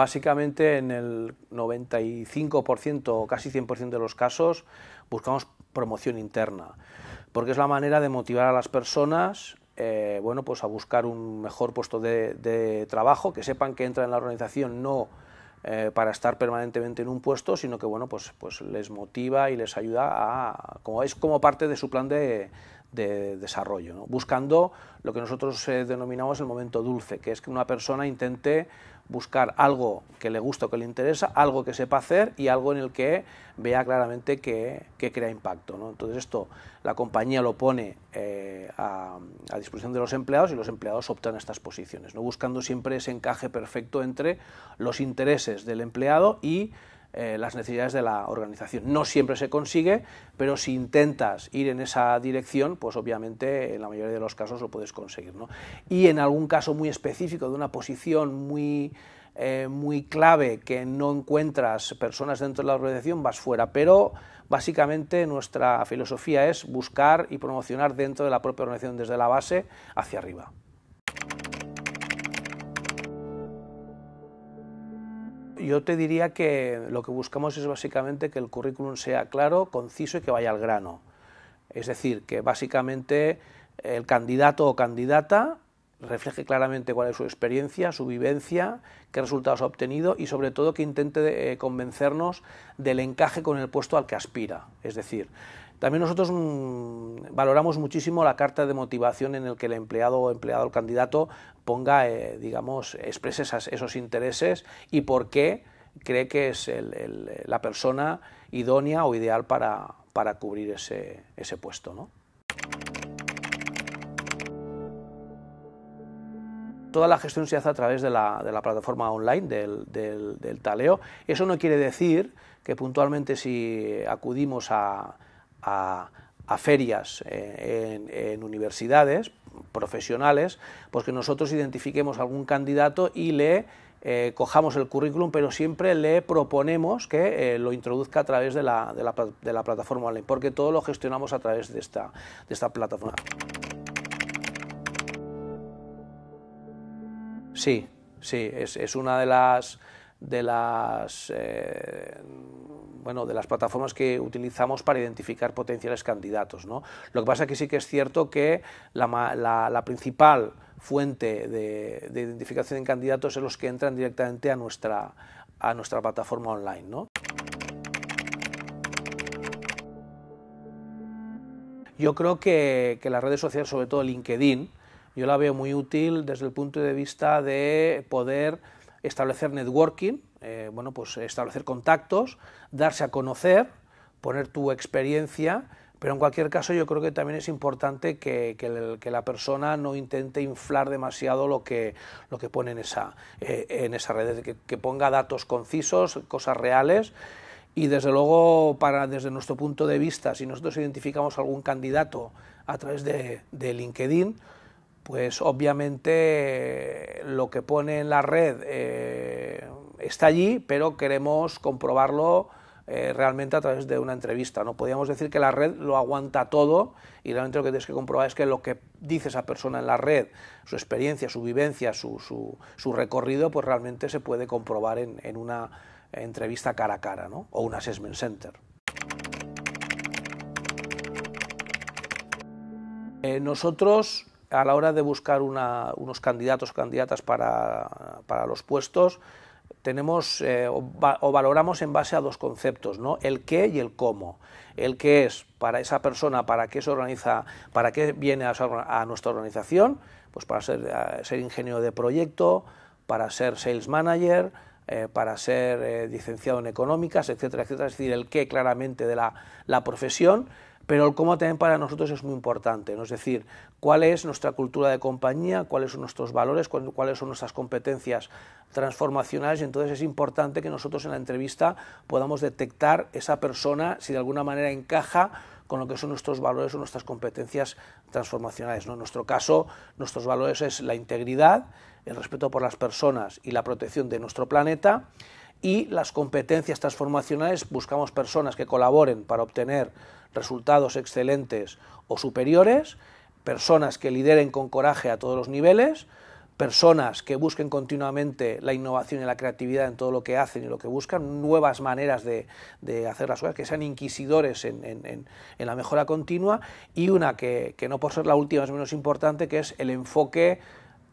Básicamente en el 95% o casi 100% de los casos buscamos promoción interna, porque es la manera de motivar a las personas eh, bueno, pues a buscar un mejor puesto de, trabajo, que sepan que entran en la organización no eh, para estar permanentemente en un puesto, sino que bueno, pues, pues les motiva y les ayuda a, como es como parte de su plan de, de desarrollo, buscando lo que nosotros eh, denominamos el momento dulce, que es que una persona intente buscar algo que le gusta o que le interesa, algo que sepa hacer y algo en el que vea claramente que, crea impacto. Entonces esto la compañía lo pone eh, a, disposición de los empleados y los empleados optan a estas posiciones, ¿no? buscando siempre ese encaje perfecto entre los intereses del empleado y eh, las necesidades de la organización. No siempre se consigue, pero si intentas ir en esa dirección, pues obviamente en la mayoría de los casos lo puedes conseguir. Y en algún caso muy específico, de una posición muy, eh, muy clave que no encuentras personas dentro de la organización, vas fuera, pero básicamente nuestra filosofía es buscar y promocionar dentro de la propia organización desde la base hacia arriba. Yo te diría que lo que buscamos es básicamente que el currículum sea claro, conciso y que vaya al grano. Es decir, que básicamente el candidato o candidata refleje claramente cuál es su experiencia, su vivencia, qué resultados ha obtenido y sobre todo que intente eh, convencernos del encaje con el puesto al que aspira. Es decir, también nosotros mm, valoramos muchísimo la carta de motivación en el que el empleado o empleado, el candidato, ponga, eh, digamos, exprese esos intereses y por qué cree que es la persona idónea o ideal para, cubrir ese, puesto. ¿no? Toda la gestión se hace a través de la, plataforma online del, taleo. Eso no quiere decir que puntualmente si acudimos a, ferias eh, en, universidades profesionales, pues que nosotros identifiquemos algún candidato y le eh, cojamos el currículum, pero siempre le proponemos que eh, lo introduzca a través de la, de, la, de la, plataforma online, porque todo lo gestionamos a través de esta, de esta plataforma. Sí, sí, es, es una de las, de las bueno, de las plataformas que utilizamos para identificar potenciales candidatos. ¿no? Lo que pasa es que sí que es cierto que la, principal fuente de, identificación de candidatos es los que entran directamente a nuestra, a nuestra plataforma online. ¿no? Yo creo que, que las redes sociales, sobre todo LinkedIn, yo la veo muy útil desde el punto de vista de poder establecer networking, eh, bueno, pues establecer contactos, darse a conocer, poner tu experiencia, pero en cualquier caso yo creo que también es importante que, la persona no intente inflar demasiado lo que, lo que pone en esa, eh, en esa red, que, ponga datos concisos, cosas reales, y desde luego, para, desde nuestro punto de vista, si nosotros identificamos algún candidato a través de, de LinkedIn, pues obviamente lo que pone en la red eh, está allí, pero queremos comprobarlo eh, realmente a través de una entrevista. No podríamos decir que la red lo aguanta todo y realmente lo que tienes que comprobar es que lo que dice esa persona en la red, su experiencia, su vivencia, su, su, recorrido, pues realmente se puede comprobar en, una entrevista cara a cara ¿no? o un assessment center. Eh, nosotros a la hora de buscar unos candidatos o candidatas para, los puestos, tenemos eh, o, valoramos en base a dos conceptos, ¿no? el qué y el cómo. El qué es para esa persona, para qué se organiza, para qué viene a, nuestra organización, pues para ser, ser, ingeniero de proyecto, para ser sales manager, eh, para ser eh, licenciado en económicas, etcétera, etcétera. Es decir, el qué claramente de la, la profesión pero el cómo también para nosotros es muy importante, ¿no? es decir, cuál es nuestra cultura de compañía, cuáles son nuestros valores, cuáles son nuestras competencias transformacionales, y entonces es importante que nosotros en la entrevista podamos detectar esa persona si de alguna manera encaja con lo que son nuestros valores o nuestras competencias transformacionales. ¿no? En nuestro caso, nuestros valores es la integridad, el respeto por las personas y la protección de nuestro planeta, y las competencias transformacionales buscamos personas que colaboren para obtener resultados excelentes o superiores, personas que lideren con coraje a todos los niveles, personas que busquen continuamente la innovación y la creatividad en todo lo que hacen y lo que buscan, nuevas maneras de, hacer las cosas, que sean inquisidores en, la mejora continua, y una que, que, no por ser la última es menos importante, que es el enfoque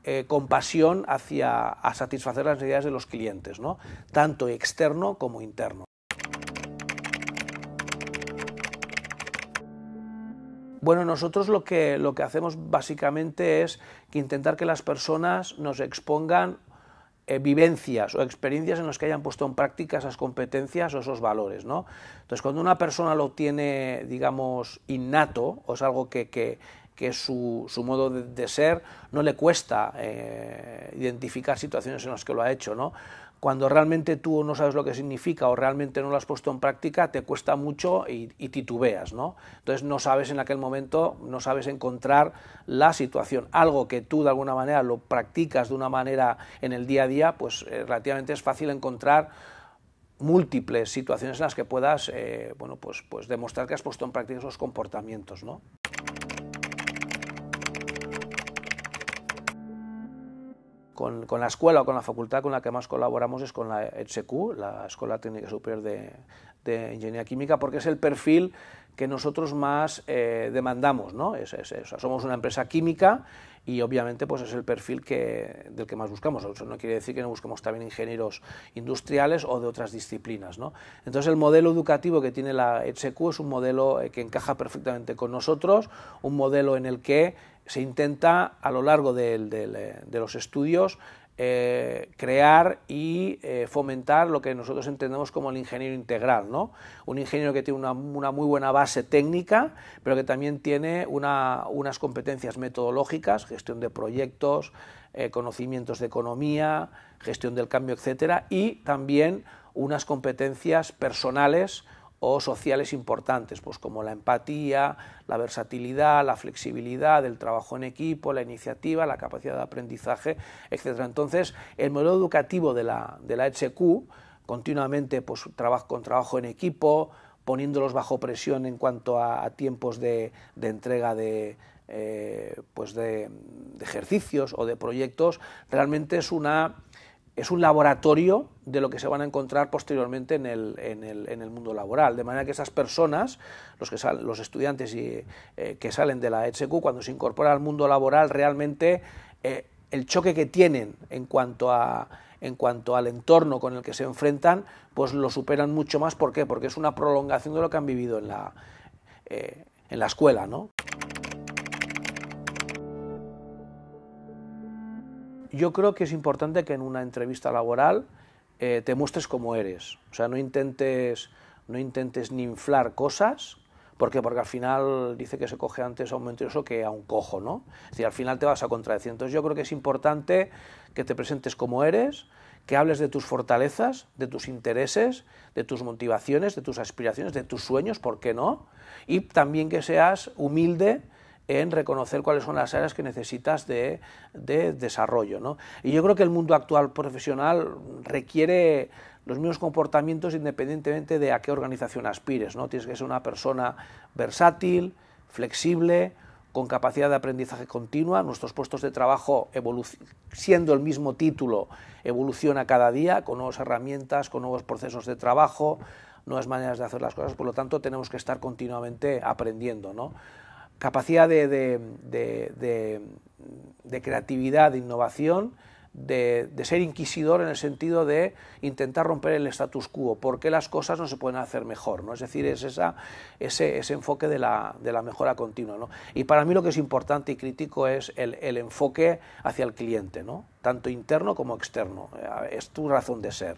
eh, compasión hacia a satisfacer las necesidades de los clientes, ¿no? tanto externo como interno. Bueno, nosotros lo que, lo que hacemos básicamente es intentar que las personas nos expongan eh, vivencias o experiencias en las que hayan puesto en práctica esas competencias o esos valores. ¿no? Entonces, cuando una persona lo tiene, digamos, innato, o es algo que, que, que su, su modo de, ser, no le cuesta eh, identificar situaciones en las que lo ha hecho, ¿no? Cuando realmente tú no sabes lo que significa o realmente no lo has puesto en práctica, te cuesta mucho y, titubeas, ¿no? Entonces no sabes en aquel momento, no sabes encontrar la situación. Algo que tú de alguna manera lo practicas de una manera en el día a día, pues eh, relativamente es fácil encontrar múltiples situaciones en las que puedas eh, bueno, pues, pues demostrar que has puesto en práctica esos comportamientos. ¿no? Con, la escuela o con la facultad con la que más colaboramos es con la ETSEQ, la Escuela Técnica Superior de, Ingeniería Química, porque es el perfil que nosotros más eh, demandamos, ¿no? Es, somos una empresa química y obviamente pues es el perfil que, del que más buscamos. Eso no quiere decir que no busquemos también ingenieros industriales o de otras disciplinas. ¿no? Entonces el modelo educativo que tiene la ETSEQ es un modelo eh, que encaja perfectamente con nosotros, un modelo en el que se intenta a lo largo de, los estudios eh, crear y eh, fomentar lo que nosotros entendemos como el ingeniero integral, ¿no? Un ingeniero que tiene una, muy buena base técnica, pero que también tiene unas competencias metodológicas, gestión de proyectos, eh, conocimientos de economía, gestión del cambio, etcétera, y también unas competencias personales o sociales importantes, pues como la empatía, la versatilidad, la flexibilidad, el trabajo en equipo, la iniciativa, la capacidad de aprendizaje, etc. Entonces, el modelo educativo de la, de la HQ, continuamente pues, trabajo, con trabajo en equipo, poniéndolos bajo presión en cuanto a, tiempos de, entrega de, eh, pues de, ejercicios o de proyectos, realmente es una es un laboratorio de lo que se van a encontrar posteriormente en el, en el, en el mundo laboral. De manera que esas personas, los, que salen, los estudiantes y, eh, que salen de la HQ, cuando se incorporan al mundo laboral, realmente eh, el choque que tienen en cuanto, a, en cuanto al entorno con el que se enfrentan, pues lo superan mucho más. ¿Por qué? Porque es una prolongación de lo que han vivido en la, eh, en la escuela. ¿no? Yo creo que es importante que en una entrevista laboral eh, te muestres como eres. O sea, no intentes, no intentes ni inflar cosas, ¿por qué? Porque al final dice que se coge antes a un mentiroso que a un cojo, ¿no? Es decir, al final te vas a contradecir. Entonces yo creo que es importante que te presentes como eres, que hables de tus fortalezas, de tus intereses, de tus motivaciones, de tus aspiraciones, de tus sueños, ¿por qué no? Y también que seas humilde en reconocer cuáles son las áreas que necesitas de, desarrollo. ¿no? Y yo creo que el mundo actual profesional requiere los mismos comportamientos independientemente de a qué organización aspires. ¿no? Tienes que ser una persona versátil, flexible, con capacidad de aprendizaje continua. Nuestros puestos de trabajo, siendo el mismo título, evoluciona cada día con nuevas herramientas, con nuevos procesos de trabajo, nuevas maneras de hacer las cosas. Por lo tanto, tenemos que estar continuamente aprendiendo. ¿no? Capacidad de, creatividad, de innovación, de, ser inquisidor en el sentido de intentar romper el status quo, por qué las cosas no se pueden hacer mejor, ¿no? es decir, es esa, ese, enfoque de la, mejora continua. ¿no? Y para mí lo que es importante y crítico es el, enfoque hacia el cliente, ¿no? tanto interno como externo, es tu razón de ser.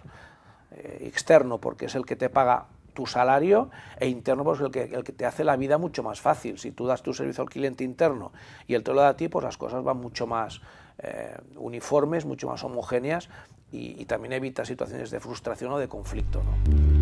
Eh, externo porque es el que te paga tu salario e interno pues el que, el que te hace la vida mucho más fácil. Si tú das tu servicio al cliente interno y él te lo da a ti, pues las cosas van mucho más eh, uniformes, mucho más homogéneas y, y también evita situaciones de frustración o de conflicto. ¿no?